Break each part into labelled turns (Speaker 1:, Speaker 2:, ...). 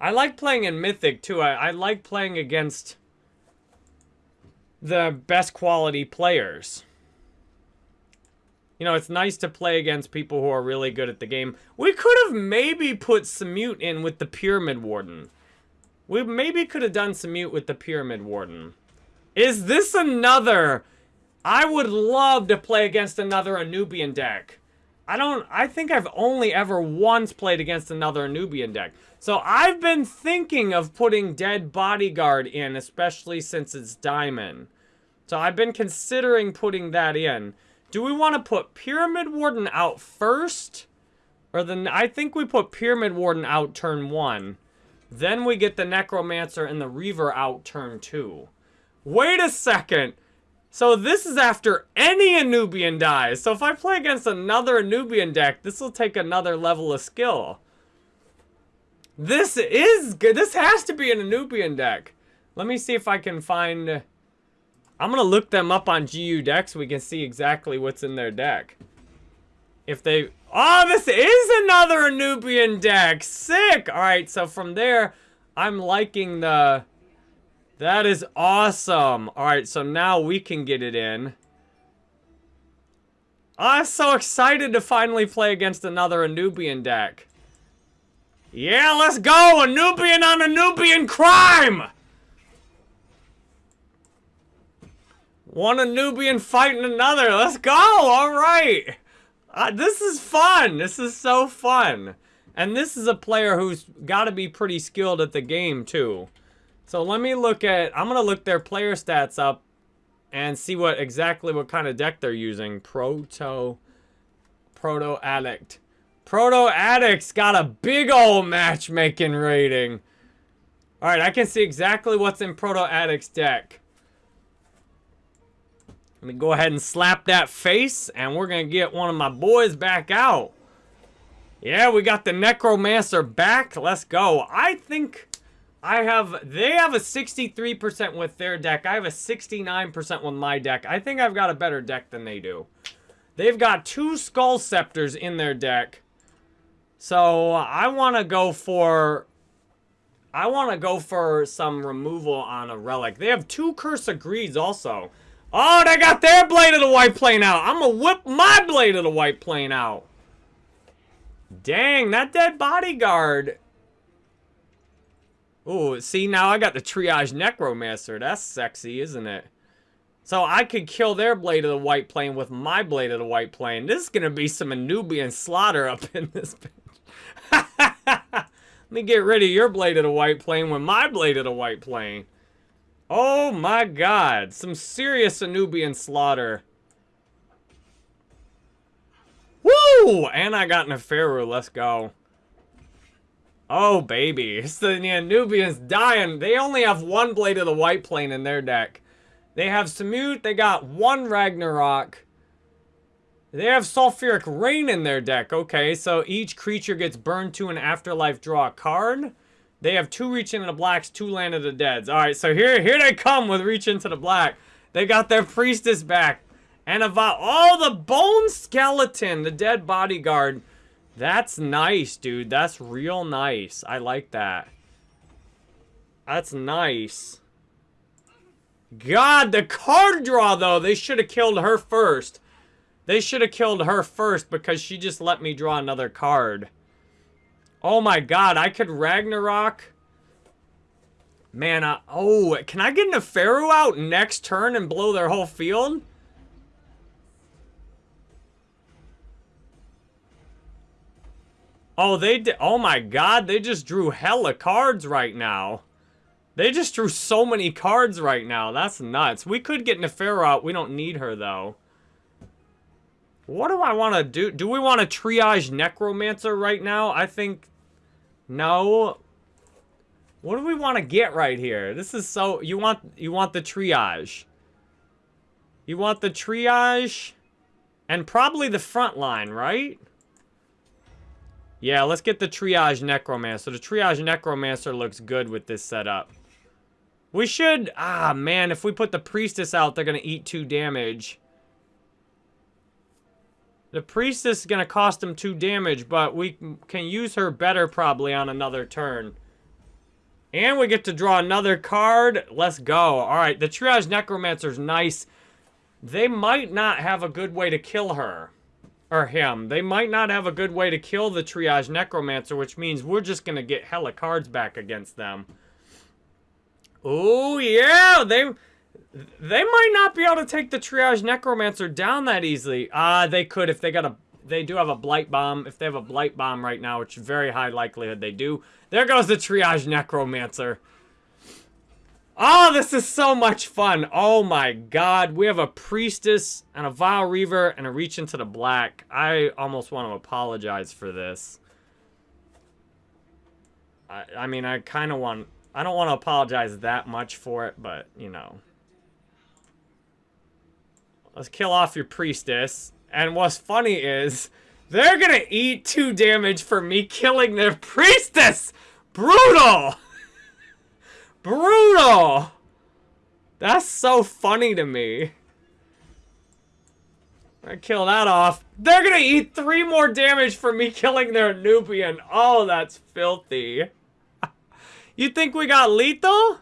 Speaker 1: I like playing in Mythic, too. I, I like playing against the best quality players. You know, it's nice to play against people who are really good at the game. We could have maybe put Samute in with the Pyramid Warden. We maybe could have done Samute with the Pyramid Warden. Is this another... I would love to play against another Anubian deck. I don't... I think I've only ever once played against another Anubian deck. So I've been thinking of putting Dead Bodyguard in, especially since it's Diamond. So I've been considering putting that in. Do we want to put Pyramid Warden out first? Or then I think we put Pyramid Warden out turn one. Then we get the Necromancer and the Reaver out turn two. Wait a second. So this is after any Anubian dies. So if I play against another Anubian deck, this will take another level of skill. This is good. This has to be an Anubian deck. Let me see if I can find... I'm going to look them up on GU deck so we can see exactly what's in their deck. If they... Oh, this is another Anubian deck. Sick. All right, so from there, I'm liking the... That is awesome. All right, so now we can get it in. I'm so excited to finally play against another Anubian deck. Yeah, let's go! Anubian on Anubian crime! One Anubian fighting another. Let's go. All right. Uh, this is fun. This is so fun. And this is a player who's got to be pretty skilled at the game, too. So let me look at... I'm going to look their player stats up and see what exactly what kind of deck they're using. Proto... Proto Addict. Proto Addict's got a big old matchmaking rating. Alright, I can see exactly what's in Proto Addict's deck. Let me go ahead and slap that face, and we're going to get one of my boys back out. Yeah, we got the Necromancer back. Let's go. I think I have... They have a 63% with their deck. I have a 69% with my deck. I think I've got a better deck than they do. They've got two Skull Scepters in their deck. So, I want to go for... I want to go for some removal on a Relic. They have two Curse of Greeds also. Oh, they got their Blade of the White Plane out. I'm going to whip my Blade of the White Plane out. Dang, that dead bodyguard. Oh, see, now I got the Triage Necromancer. That's sexy, isn't it? So I could kill their Blade of the White Plane with my Blade of the White Plane. This is going to be some Anubian slaughter up in this bitch. Let me get rid of your Blade of the White Plane with my Blade of the White Plane. Oh my god. Some serious Anubian slaughter. Woo! And I got Neferu. Let's go. Oh, baby. It's the, Anubians dying. They only have one Blade of the White Plane in their deck. They have Samut. They got one Ragnarok. They have Sulfuric Rain in their deck. Okay, so each creature gets burned to an afterlife draw a card. They have two Reach into the Blacks, two Land of the Deads. All right, so here, here they come with Reach into the Black. They got their Priestess back. And about oh, the Bone Skeleton, the Dead Bodyguard. That's nice, dude. That's real nice. I like that. That's nice. God, the card draw, though. They should have killed her first. They should have killed her first because she just let me draw another card. Oh my god, I could Ragnarok. Man, uh, oh, can I get Neferu out next turn and blow their whole field? Oh, they did. Oh my god, they just drew hella cards right now. They just drew so many cards right now. That's nuts. We could get Neferu out. We don't need her, though. What do I want to do? Do we want to triage Necromancer right now? I think... No. What do we want to get right here? This is so... You want you want the triage. You want the triage... And probably the front line, right? Yeah, let's get the triage Necromancer. The triage Necromancer looks good with this setup. We should... Ah, man, if we put the Priestess out, they're going to eat two damage. The Priestess is going to cost them 2 damage, but we can use her better probably on another turn. And we get to draw another card. Let's go. All right, the Triage Necromancer's nice. They might not have a good way to kill her. Or him. They might not have a good way to kill the Triage Necromancer, which means we're just going to get hella cards back against them. Oh, yeah! They... They might not be able to take the Triage Necromancer down that easily. Ah, uh, they could if they got a... They do have a Blight Bomb. If they have a Blight Bomb right now, which very high likelihood they do. There goes the Triage Necromancer. Oh, this is so much fun. Oh my god. We have a Priestess and a Vile Reaver and a Reach into the Black. I almost want to apologize for this. I, I mean, I kind of want... I don't want to apologize that much for it, but, you know. Let's kill off your Priestess. And what's funny is... They're gonna eat two damage for me killing their priestess! Brutal! Brutal! That's so funny to me. I kill that off. They're gonna eat three more damage for me killing their Anubian. Oh, that's filthy. you think we got lethal?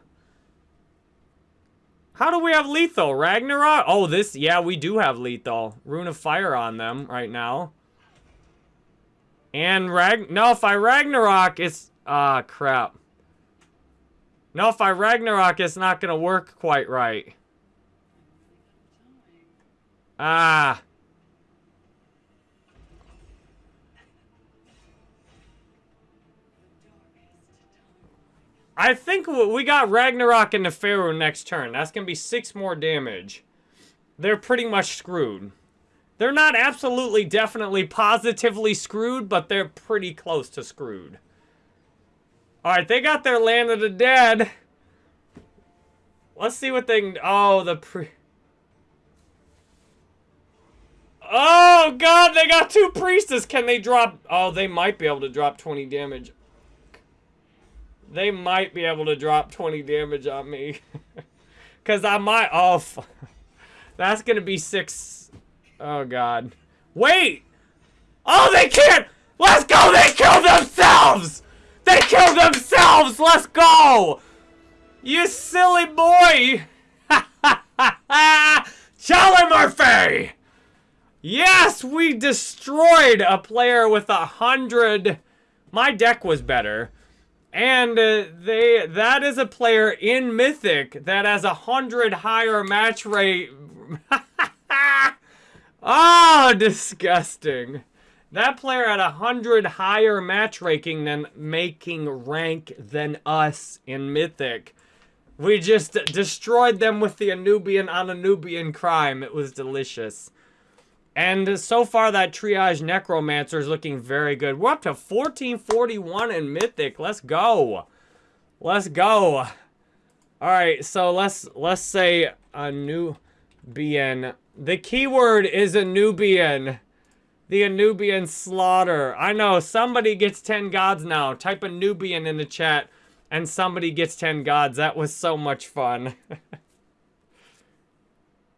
Speaker 1: How do we have lethal? Ragnarok? Oh, this, yeah, we do have lethal. Rune of Fire on them right now. And Rag... No, if I Ragnarok, it's... Ah, crap. No, if I Ragnarok, it's not going to work quite right. Ah. I think we got Ragnarok and Neferu next turn. That's going to be six more damage. They're pretty much screwed. They're not absolutely, definitely, positively screwed, but they're pretty close to screwed. Alright, they got their Land of the Dead. Let's see what they can... Oh, the pre... Oh, God, they got two Priestess. Can they drop... Oh, they might be able to drop 20 damage. They might be able to drop 20 damage on me. Because I might... Oh, that's going to be six Oh, God. Wait! Oh, they can't! Let's go! They killed themselves! They killed themselves! Let's go! You silly boy! Charlie Murphy! Yes, we destroyed a player with a hundred. My deck was better. And uh, they that is a player in Mythic that has a hundred higher match rate. Oh, disgusting. That player had a hundred higher match ranking than making rank than us in Mythic. We just destroyed them with the Anubian on Anubian crime. It was delicious. And so far, that Triage Necromancer is looking very good. We're up to 1441 in Mythic. Let's go. Let's go. All right, so let's let's say Anubian the keyword is Anubian. The Anubian slaughter. I know, somebody gets 10 gods now. Type Anubian in the chat, and somebody gets 10 gods. That was so much fun.